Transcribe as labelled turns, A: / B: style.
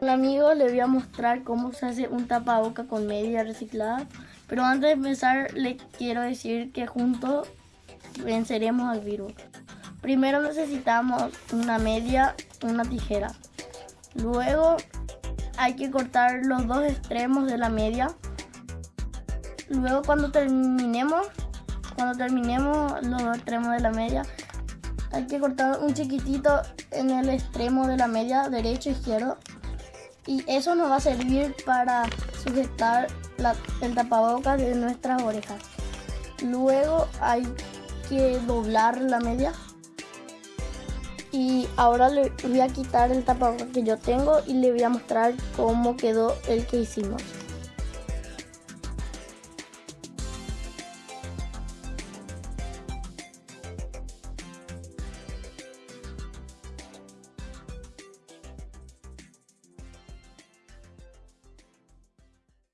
A: Hola amigos, les voy a mostrar cómo se hace un tapaboca con media reciclada. Pero antes de empezar, les quiero decir que juntos venceremos al virus. Primero necesitamos una media, una tijera. Luego hay que cortar los dos extremos de la media. Luego cuando terminemos, cuando terminemos los dos extremos de la media, hay que cortar un chiquitito en el extremo de la media, derecho izquierdo y eso nos va a servir para sujetar el tapabocas de nuestras orejas. Luego hay que doblar la media y ahora le voy a quitar el tapabocas que yo tengo y le voy a mostrar cómo quedó el que hicimos.